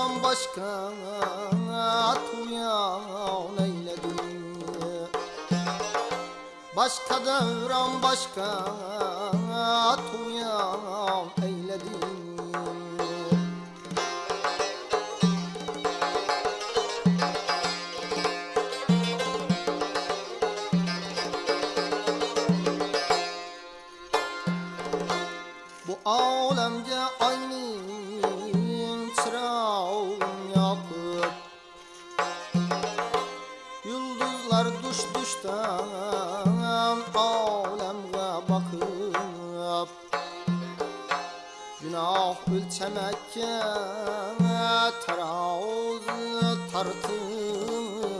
Allah'tan başka tuyan eyledim Başka devran başka. çıksam aləmə baxıb Günah ölçəməkə taravuz tartıb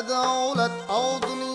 Ədalət aldını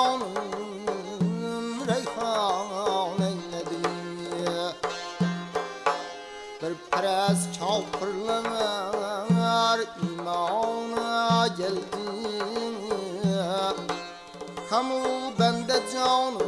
Reyhanım reyhan eyledi. Bir perez çavpırlanır imana geldi. Kamul bende canım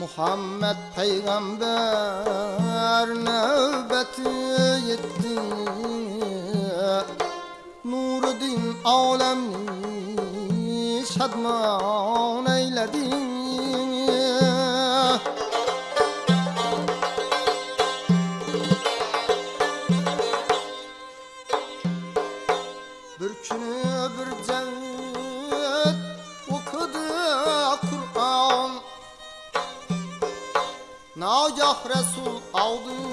Muhammed peygamber növbeti yetti. Nuruddin alemni şadman eyledin. Ah Resul aldı.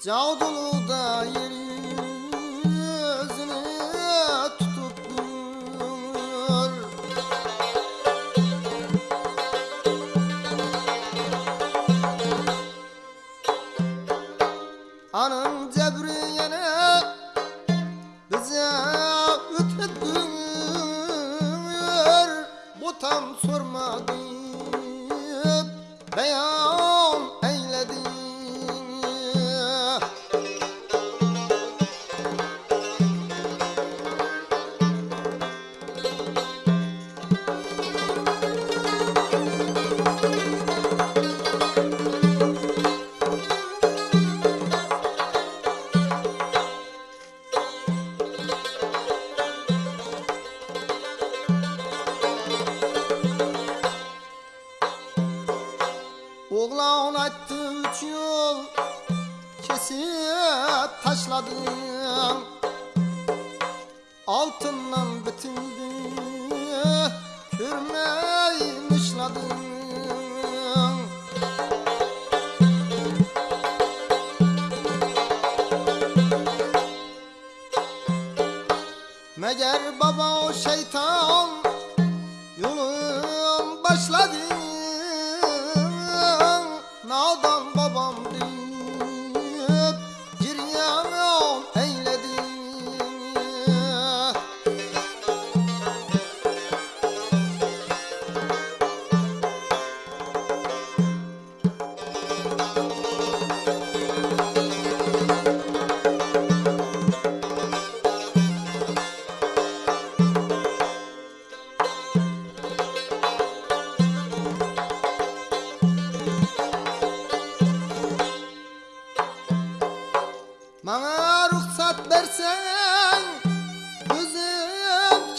叫做噜 Oğla onattı üç yol Kesip taşladım. Altından bitildi Hürmeyi nişladım. Meğer baba o şeytan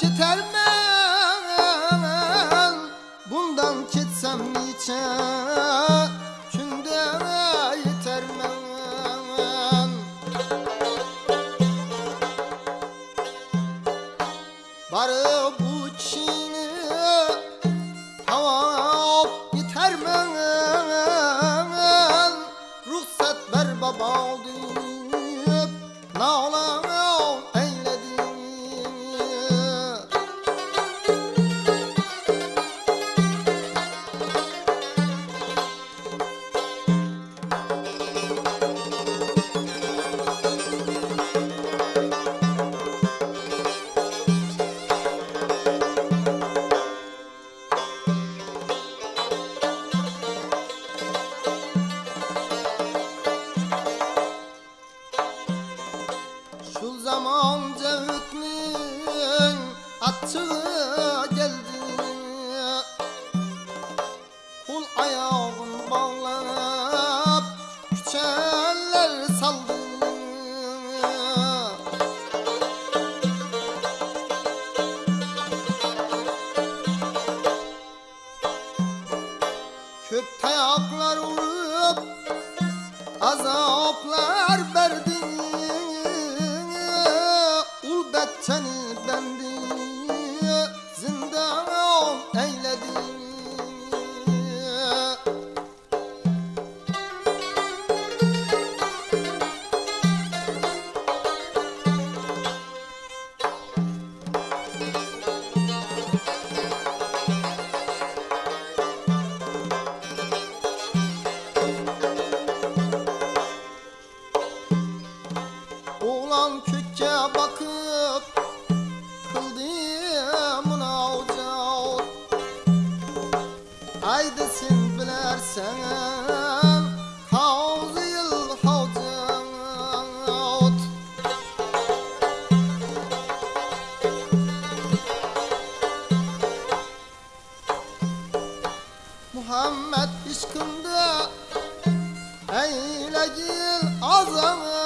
your time. Muhammed aşkında eyle gil azamı.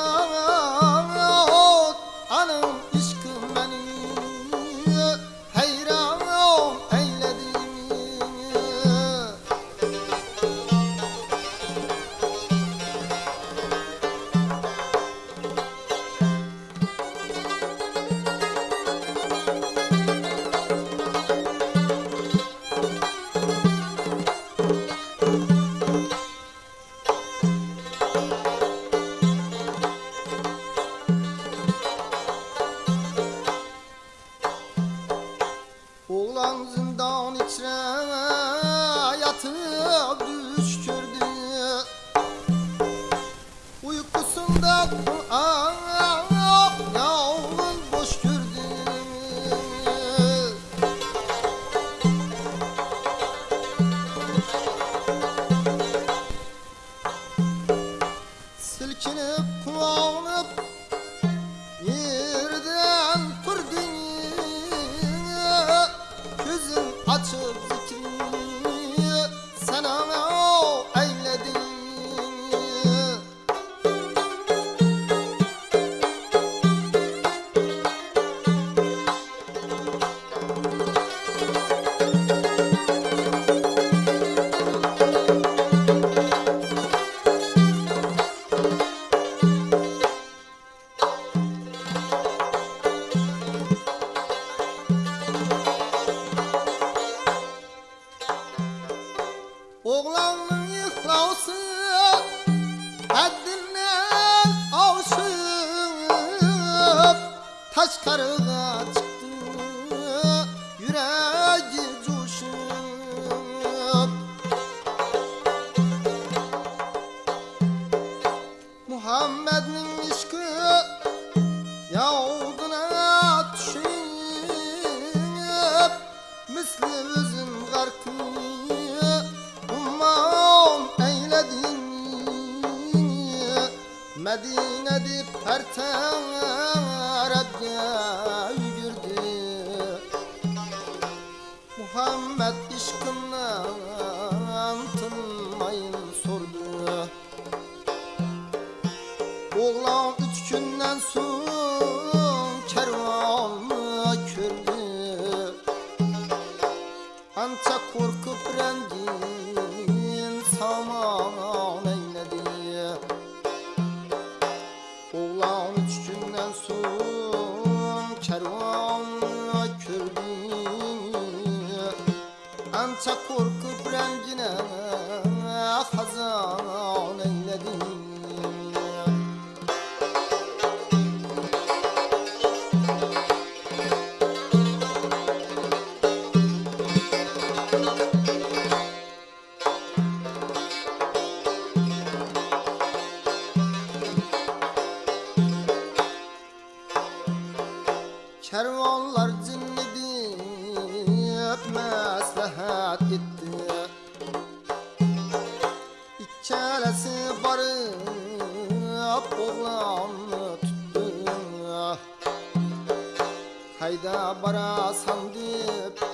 What's Derdi nedir her terabya yürdü Muhammed işkından tınmayın sordu. Oğlan üç günden sonra hayda bara sandıp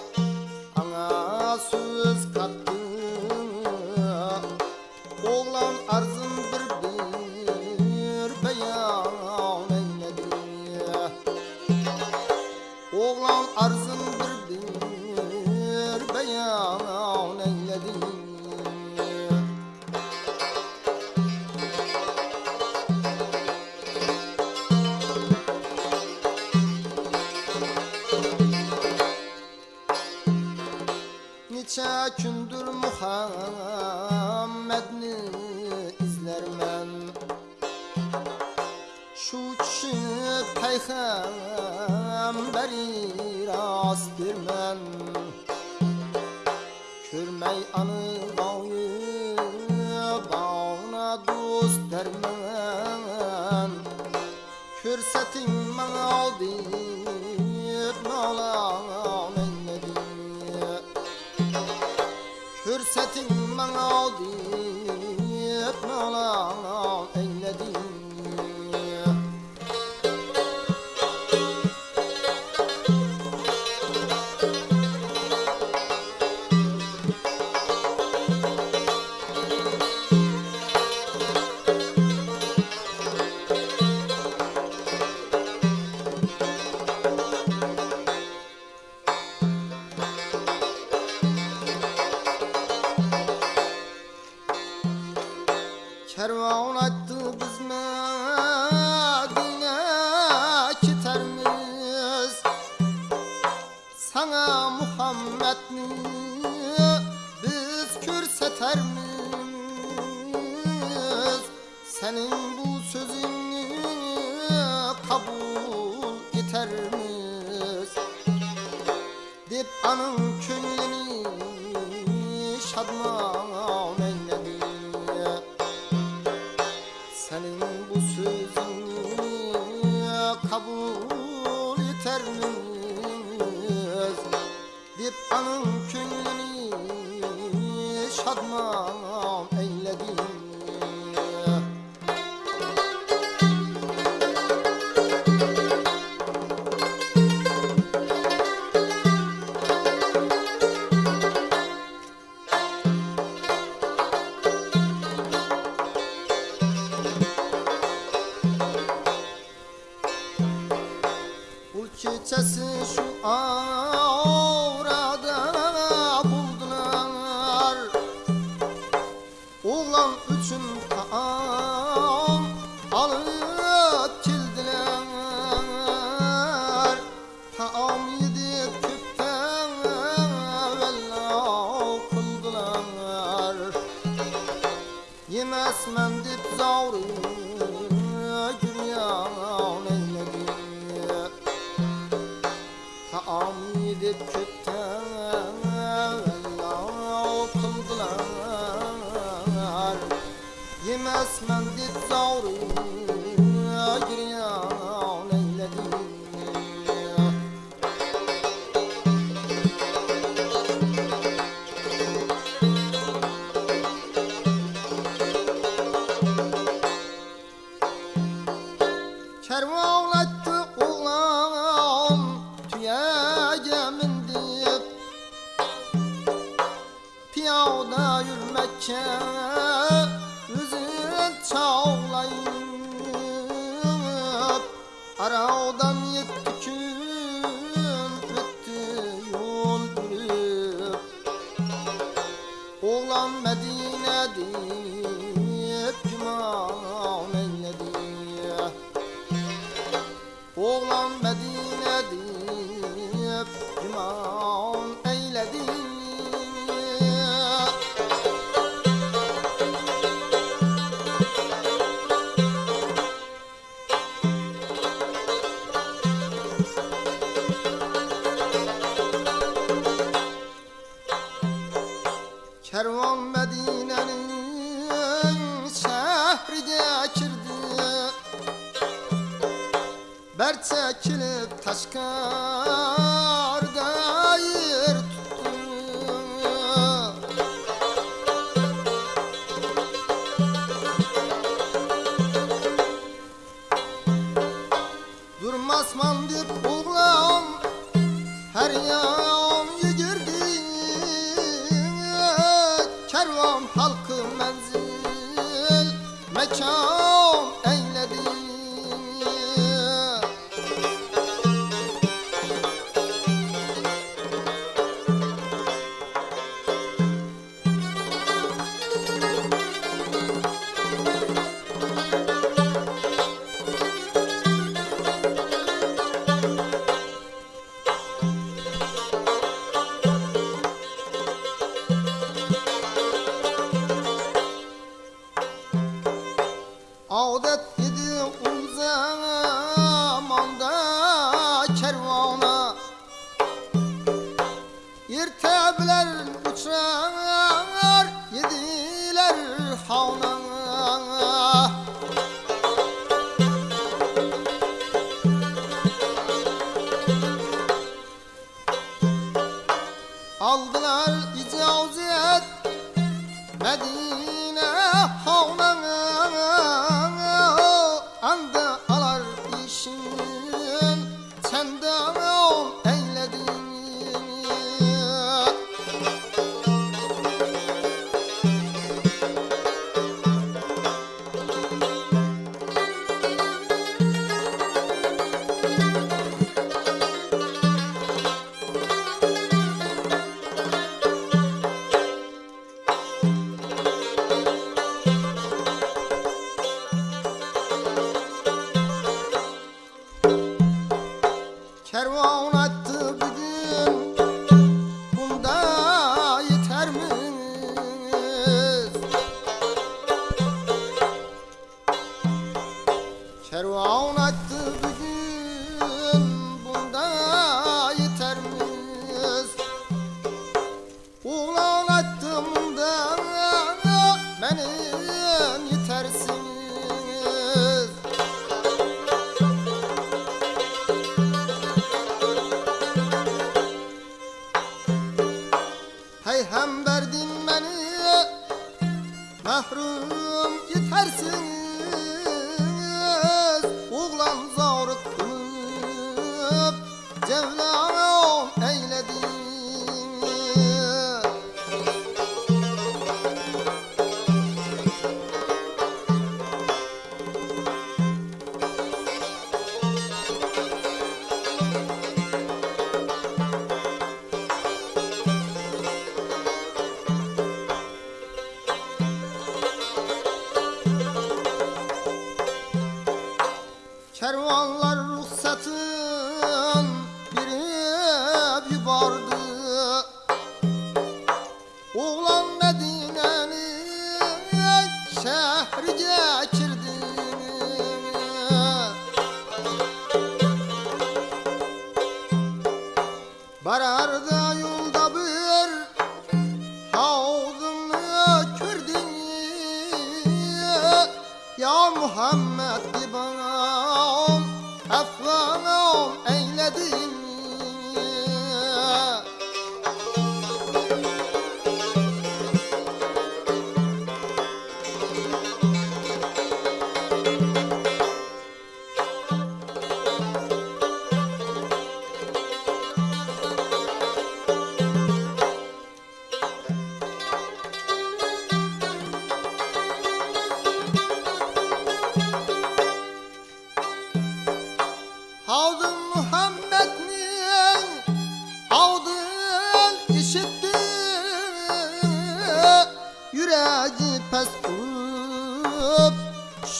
bu sözümü kabul eter miyiz? Dip anın könlünü şadman eyledim Dimas man dit zauri 我的弟弟红子。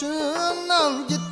sương nào dịch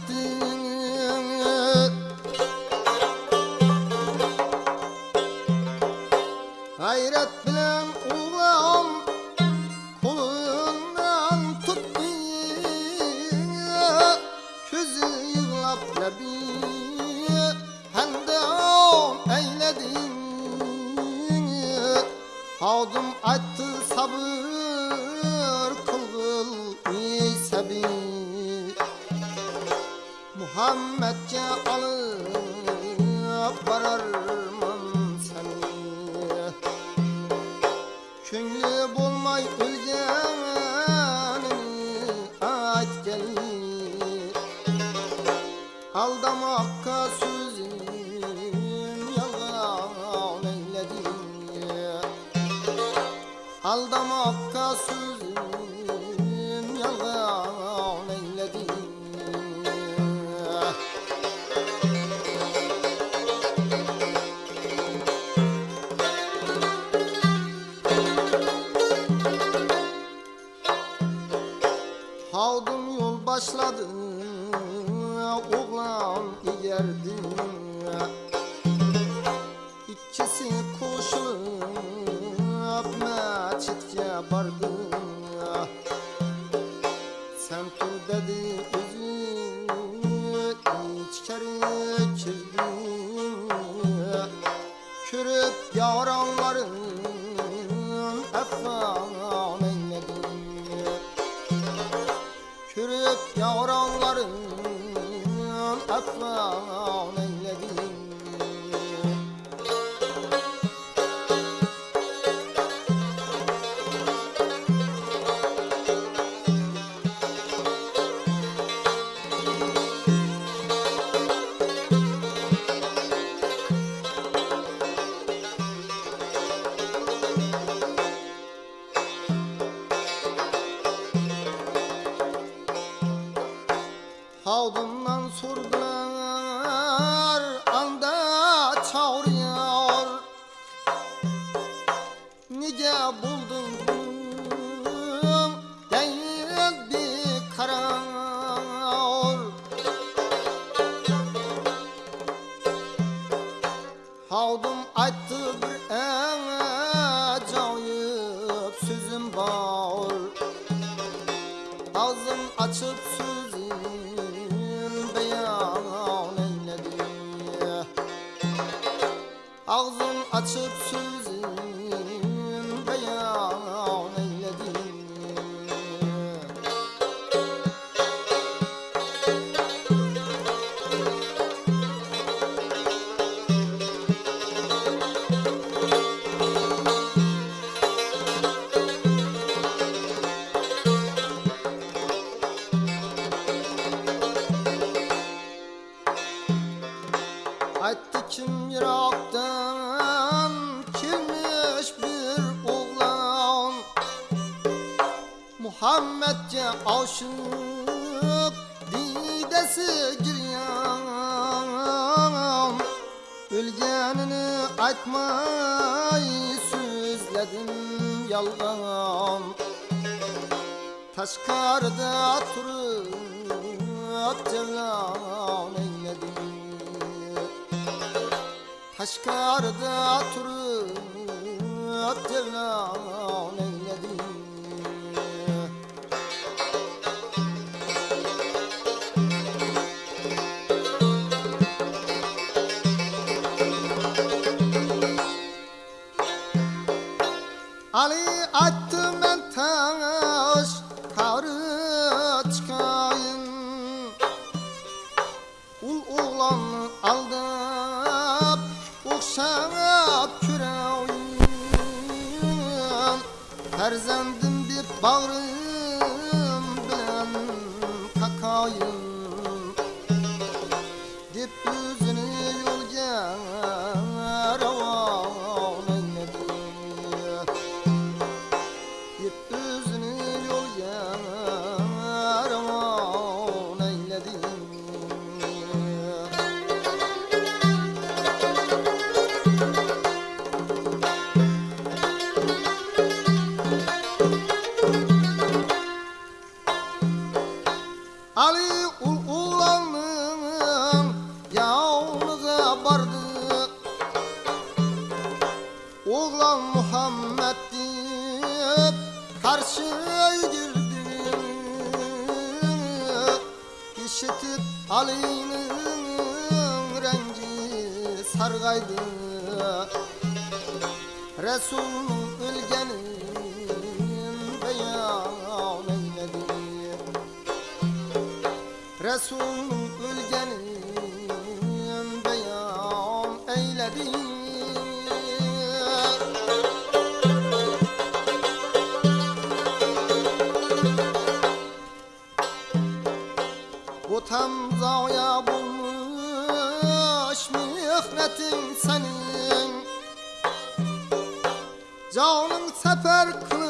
başladın oğlan yerdim yok Didesi giriyam Ölgenini aytmay Süzledim yalgan. Taşkarda turup cevlan eyledim. Taşkarda turup cevlan Farzandım bir bağrı rahmetin senin. Canım sefer kılıç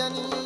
Yanni.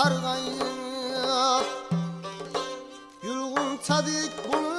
Yüzü sargayıp Yulgun tadik bulup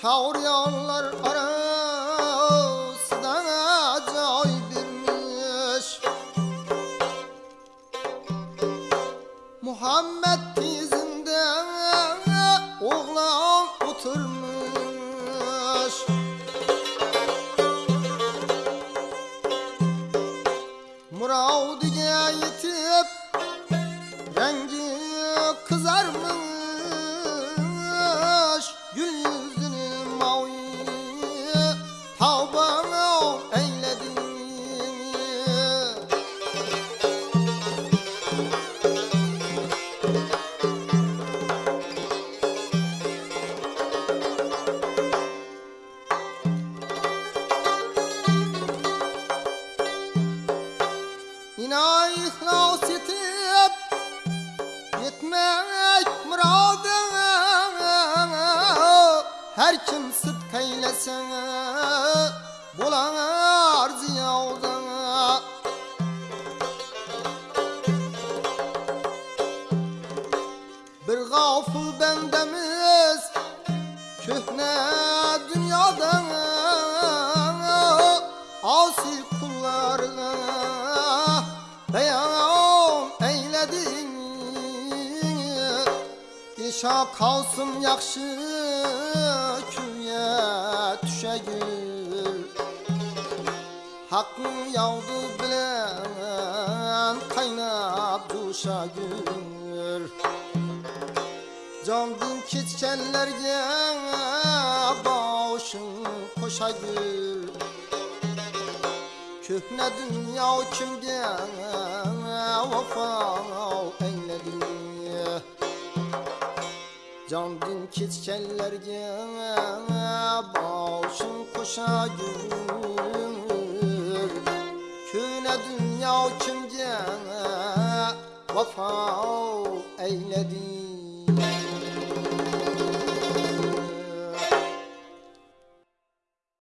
Çağıryanlar arasına gafıl bendemiz Köhne dünyadan Asi kullarına Beyan eyledin. İşa kalsın yakşı Küye düşegül Hakkın yavdu bilen Kaynap duşa gül Candın keçkenlerge Başın koşa gül Köhne dünya kimge Vafa eyledin Candın keçkenlerge Başın koşa gül Köhne dünya kimge Vafa eyledin